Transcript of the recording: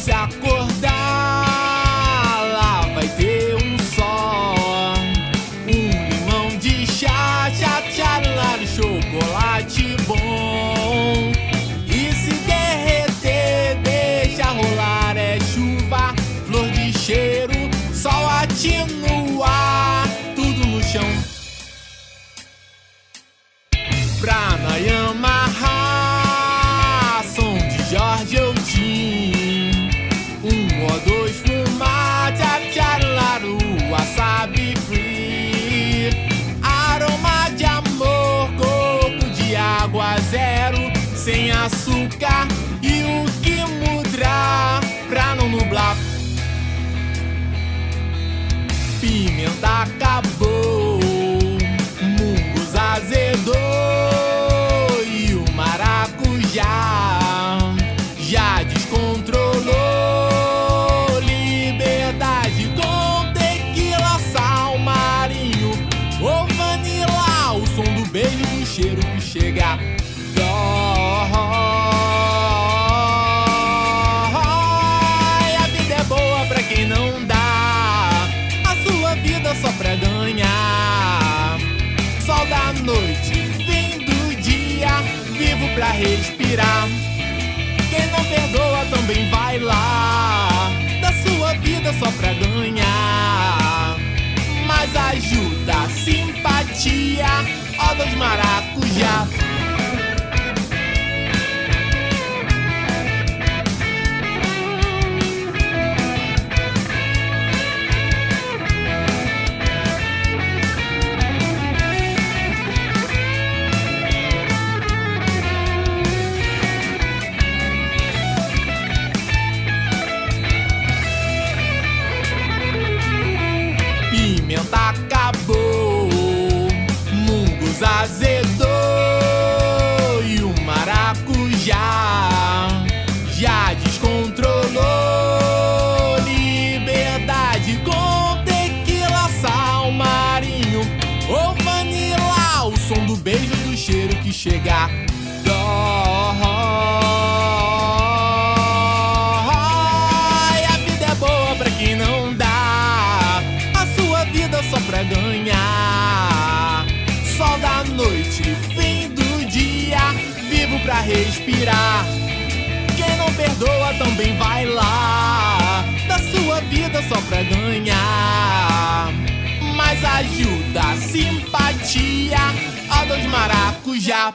se acordar, sem açúcar e o que mudar pra não nublar. Pimenta acabou, mungos azedou e o maracujá já descontrolou. Liberdade com tequila, sal marinho ou vanila, o som do beijo do cheiro que chega. Dói. A vida é boa pra quem não dá. A sua vida só pra ganhar. Sol da noite, fim do dia, vivo pra respirar. Quem não perdoa também vai lá. Da sua vida só pra ganhar. Mas ajuda, simpatia, ó dos maracujá. Maracujá já descontrolou. Liberdade com tequila, sal marinho ou vanila, o som do beijo do cheiro que chega. Pra respirar. Quem não perdoa também vai lá. Da sua vida só pra ganhar. Mas ajuda, simpatia, ó dos maracujá.